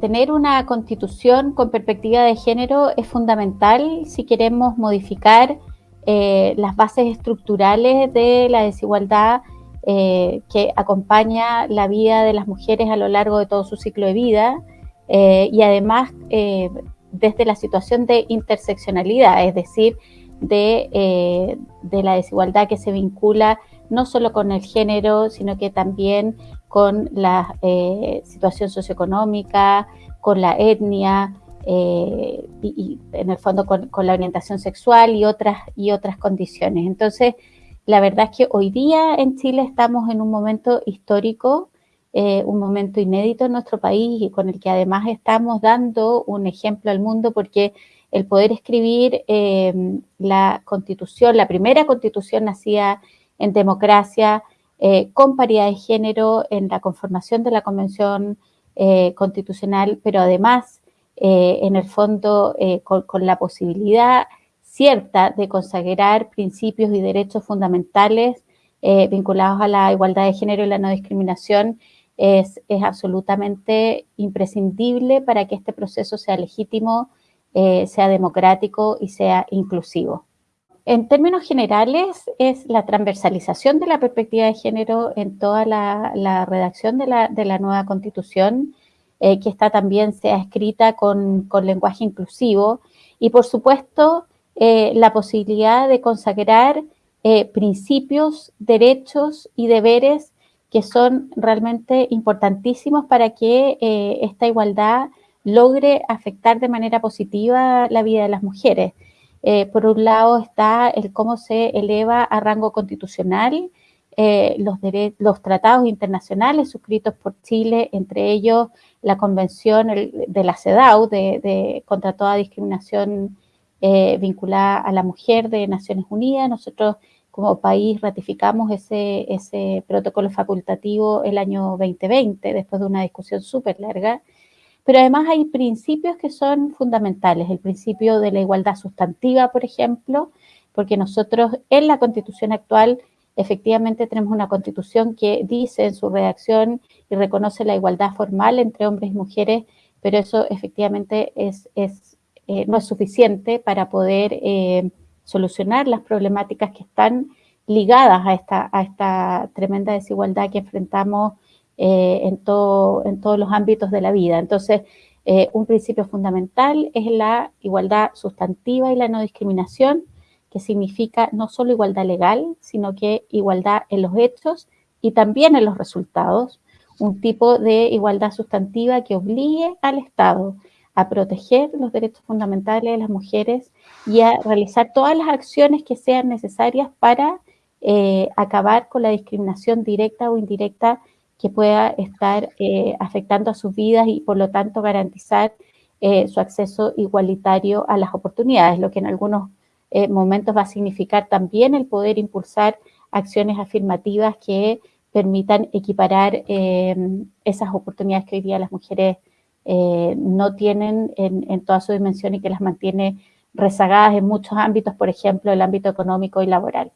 tener una constitución con perspectiva de género es fundamental si queremos modificar eh, las bases estructurales de la desigualdad eh, que acompaña la vida de las mujeres a lo largo de todo su ciclo de vida eh, y además desde la situación de interseccionalidad, es decir, de, de, la desigualdad que se vincula no solo con el género, sino que también con la situación socioeconómica, con la etnia, eh, y, en el fondo con, la orientación sexual y otras, y otras condiciones. Entonces, la verdad es que hoy día en Chile estamos en un momento histórico, eh, un momento inédito en nuestro país y con el que además estamos dando un ejemplo al mundo porque el poder escribir eh, la constitución, la primera constitución nacida en democracia, con paridad de género en la conformación de la Convención Constitucional, pero además eh, en el fondo eh, con, la posibilidad cierta de consagrar principios y derechos fundamentales eh, vinculados a la igualdad de género y la no discriminación, es, absolutamente imprescindible para que este proceso sea legítimo, sea democrático y sea inclusivo. En términos generales, es la transversalización de la perspectiva de género en toda la, redacción de la, nueva constitución, eh, que esta también sea escrita con, lenguaje inclusivo y por supuesto eh, la posibilidad de consagrar eh, principios, derechos y deberes que son realmente importantísimos para que esta igualdad logre afectar de manera positiva la vida de las mujeres. Por un lado está el cómo se eleva a rango constitucional los, los tratados internacionales suscritos por Chile, entre ellos la convención de la CEDAW de, contra toda discriminación eh, vinculada a la mujer de Naciones Unidas. Nosotros como país ratificamos ese, ese protocolo facultativo el año 2020, después de una discusión súper larga. Pero además hay principios que son fundamentales. El principio de la igualdad sustantiva, por ejemplo, porque nosotros en la constitución actual efectivamente tenemos una constitución que dice en su redacción y reconoce la igualdad formal entre hombres y mujeres, pero eso efectivamente es, eh, no es suficiente para poder eh, solucionar las problemáticas que están ligadas a esta, a esta tremenda desigualdad que enfrentamos eh, en, todo, todos los ámbitos de la vida. Entonces, un principio fundamental es la igualdad sustantiva y la no discriminación, que significa no solo igualdad legal, sino que igualdad en los hechos y también en los resultados, un tipo de igualdad sustantiva que obligue al Estado a proteger los derechos fundamentales de las mujeres y a realizar todas las acciones que sean necesarias para eh, acabar con la discriminación directa o indirecta que pueda estar eh, afectando a sus vidas y por lo tanto garantizar eh, su acceso igualitario a las oportunidades, lo que en algunos eh, momentos va a significar también el poder impulsar acciones afirmativas que permitan equiparar esas oportunidades que hoy día las mujeres no tienen en, toda su dimensión y que las mantiene rezagadas en muchos ámbitos, por ejemplo, el ámbito económico y laboral.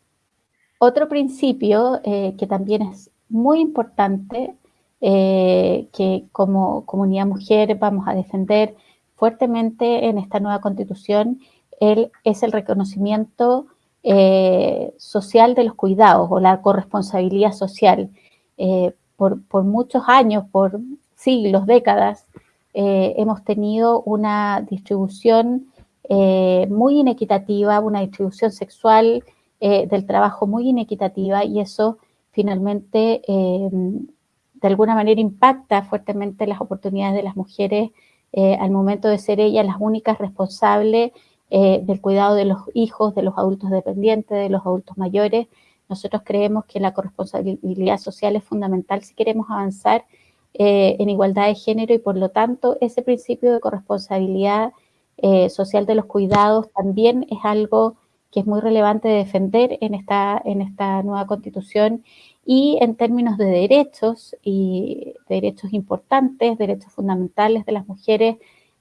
Otro principio que también es muy importante, que como comunidad mujer vamos a defender fuertemente en esta nueva constitución, es el reconocimiento eh, social de los cuidados o la corresponsabilidad social. Eh, por, muchos años, por siglos, décadas, eh, hemos tenido una distribución muy inequitativa, una distribución sexual del trabajo muy inequitativa y eso finalmente de alguna manera impacta fuertemente las oportunidades de las mujeres al momento de ser ellas las únicas responsables eh, del cuidado de los hijos, de los adultos dependientes, de los adultos mayores. Nosotros creemos que la corresponsabilidad social es fundamental si queremos avanzar eh, en igualdad de género y por lo tanto ese principio de corresponsabilidad eh, social de los cuidados también es algo que es muy relevante de defender en esta, en esta nueva constitución y en términos de derechos y derechos importantes, derechos fundamentales de las mujeres,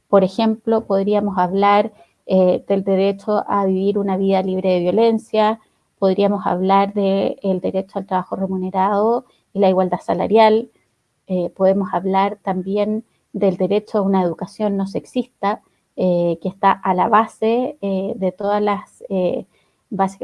por ejemplo, podríamos hablar eh, del derecho a vivir una vida libre de violencia, podríamos hablar del derecho al trabajo remunerado y la igualdad salarial, eh, podemos hablar también del derecho a una educación no sexista, que está a la base de todas las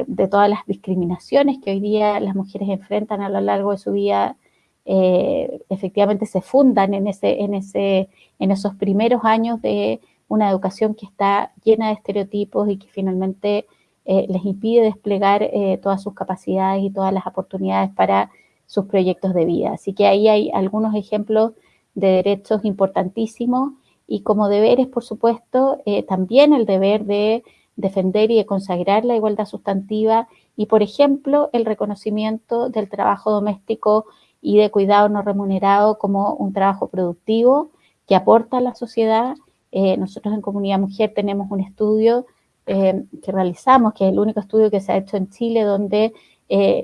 de todas las discriminaciones que hoy día las mujeres enfrentan a lo largo de su vida, eh, efectivamente se fundan en, ese, en, ese, en esos primeros años de una educación que está llena de estereotipos y que finalmente eh, les impide desplegar eh, todas sus capacidades y todas las oportunidades para sus proyectos de vida. Así que ahí hay algunos ejemplos de derechos importantísimos y como deberes, por supuesto, también el deber de defender y de consagrar la igualdad sustantiva y, por ejemplo, el reconocimiento del trabajo doméstico y de cuidado no remunerado como un trabajo productivo que aporta a la sociedad. Eh, nosotros en Comunidad Mujer tenemos un estudio eh, que realizamos, que es el único estudio que se ha hecho en Chile, donde eh,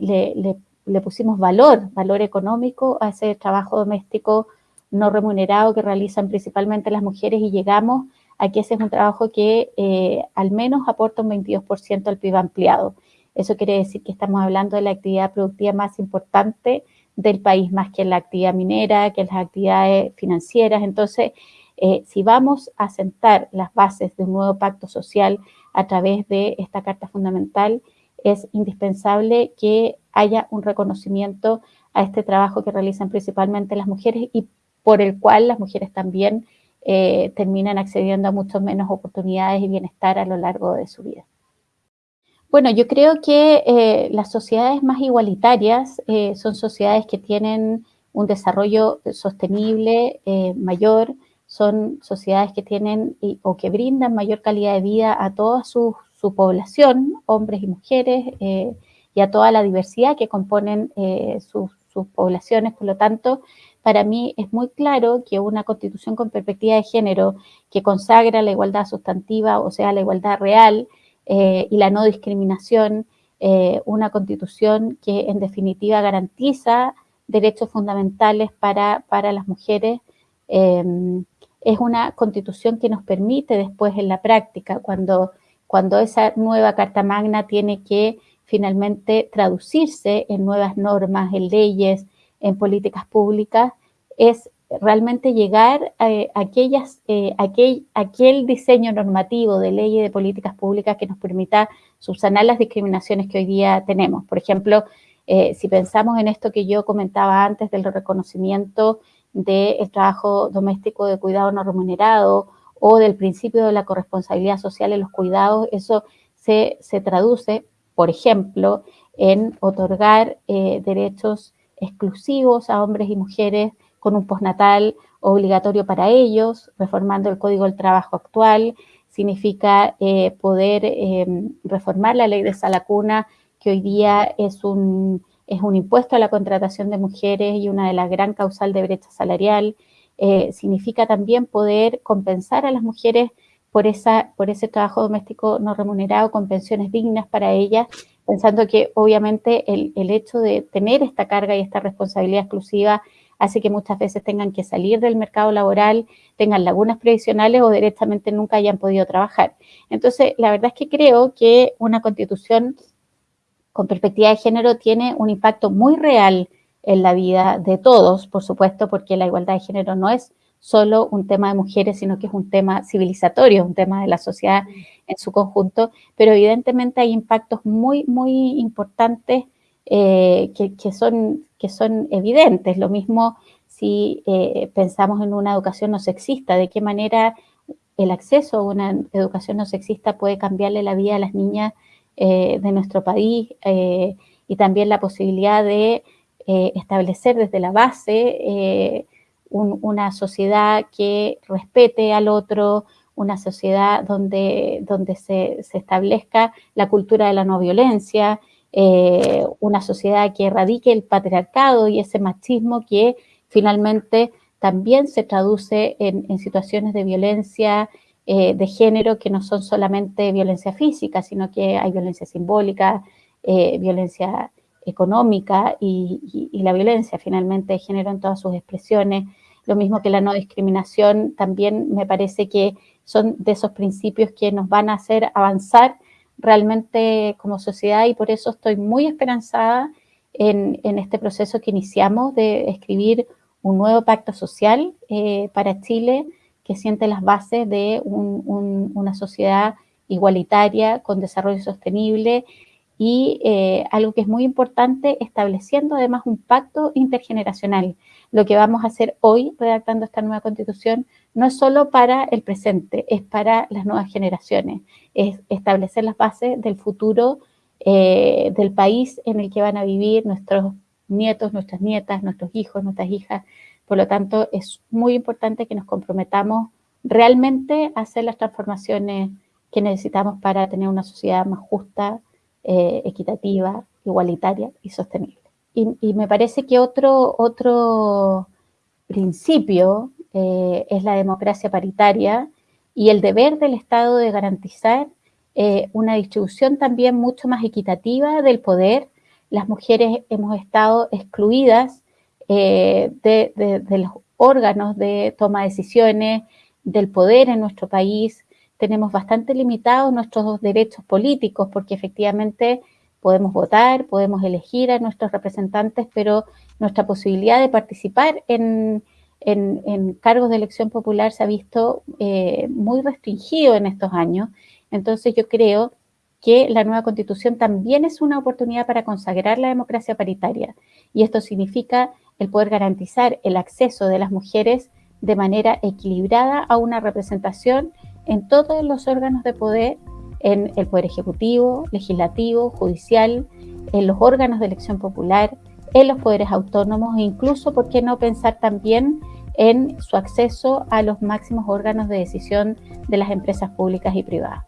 le, pusimos valor, valor económico a ese trabajo doméstico no remunerado que realizan principalmente las mujeres y llegamos Aquí ese es un trabajo que eh, al menos aporta un 22% al PIB ampliado. Eso quiere decir que estamos hablando de la actividad productiva más importante del país, más que la actividad minera, que las actividades financieras. Entonces, eh, si vamos a sentar las bases de un nuevo pacto social a través de esta Carta Fundamental, es indispensable que haya un reconocimiento a este trabajo que realizan principalmente las mujeres y por el cual las mujeres también eh, terminan accediendo a muchas menos oportunidades y bienestar a lo largo de su vida. Bueno, yo creo que eh, las sociedades más igualitarias eh, son sociedades que tienen un desarrollo sostenible mayor, son sociedades que tienen o que brindan mayor calidad de vida a toda su, población, hombres y mujeres, y a toda la diversidad que componen sus poblaciones. Por lo tanto, para mí es muy claro que una constitución con perspectiva de género que consagra la igualdad sustantiva, o sea, la igualdad real eh, y la no discriminación, eh, una constitución que en definitiva garantiza derechos fundamentales para, para las mujeres, em, es una constitución que nos permite después en la práctica, cuando, cuando esa nueva Carta Magna tiene que finalmente traducirse en nuevas normas, en leyes, en políticas públicas es realmente llegar a, aquellas, eh, aquel, aquel diseño normativo de ley y de políticas públicas que nos permita subsanar las discriminaciones que hoy día tenemos. Por ejemplo, eh, si pensamos en esto que yo comentaba antes del reconocimiento del trabajo doméstico de cuidado no remunerado o del principio de la corresponsabilidad social en los cuidados, eso se, traduce, por ejemplo, en otorgar eh, derechos exclusivos a hombres y mujeres con un postnatal obligatorio para ellos, reformando el Código del Trabajo actual, significa eh, poder em, reformar la ley de salacuna, que hoy día es un, es un impuesto a la contratación de mujeres y una de las gran causal de brecha salarial. Eh, significa también poder compensar a las mujeres por, esa, por ese trabajo doméstico no remunerado con pensiones dignas para ellas pensando que obviamente el, el, hecho de tener esta carga y esta responsabilidad exclusiva hace que muchas veces tengan que salir del mercado laboral, tengan lagunas previsionales o directamente nunca hayan podido trabajar. Entonces, la verdad es que creo que una constitución con perspectiva de género tiene un impacto muy real en la vida de todos, por supuesto, porque la igualdad de género no es solo un tema de mujeres, sino que es un tema civilizatorio, un tema de la sociedad en su conjunto, pero evidentemente hay impactos muy, muy importantes eh, que, son, que son evidentes. Lo mismo si eh, pensamos en una educación no sexista, de qué manera el acceso a una educación no sexista puede cambiarle la vida a las niñas eh, de nuestro país y también la posibilidad de establecer desde la base una sociedad que respete al otro, una sociedad donde, donde se, establezca la cultura de la no violencia, eh, una sociedad que erradique el patriarcado y ese machismo que finalmente también se traduce en, situaciones de violencia eh, de género que no son solamente violencia física, sino que hay violencia simbólica, eh, violencia económica y, la violencia finalmente de género en todas sus expresiones. Lo mismo que la no discriminación, también me parece que son de esos principios que nos van a hacer avanzar realmente como sociedad y por eso estoy muy esperanzada en, este proceso que iniciamos de escribir un nuevo pacto social eh, para Chile que siente las bases de una sociedad igualitaria con desarrollo sostenible y eh, algo que es muy importante, estableciendo además un pacto intergeneracional. Lo que vamos a hacer hoy, redactando esta nueva constitución, no es solo para el presente, es para las nuevas generaciones, es establecer las bases del futuro eh, del país en el que van a vivir nuestros nietos, nuestras nietas, nuestros hijos, nuestras hijas. Por lo tanto, es muy importante que nos comprometamos realmente a hacer las transformaciones que necesitamos para tener una sociedad más justa, eh, equitativa, igualitaria y sostenible. Y, me parece que otro, otro principio eh, es la democracia paritaria y el deber del Estado de garantizar eh, una distribución también mucho más equitativa del poder. Las mujeres hemos estado excluidas de, de, los órganos de toma de decisiones, del poder en nuestro país, tenemos bastante limitados nuestros derechos políticos porque efectivamente podemos votar, podemos elegir a nuestros representantes, pero nuestra posibilidad de participar en, cargos de elección popular se ha visto eh, muy restringido en estos años. Entonces yo creo que la nueva constitución también es una oportunidad para consagrar la democracia paritaria. Y esto significa el poder garantizar el acceso de las mujeres de manera equilibrada a una representación en todos los órganos de poder, en el Poder Ejecutivo, Legislativo, Judicial, en los órganos de elección popular, en los poderes autónomos e incluso, ¿por qué no pensar también en su acceso a los máximos órganos de decisión de las empresas públicas y privadas?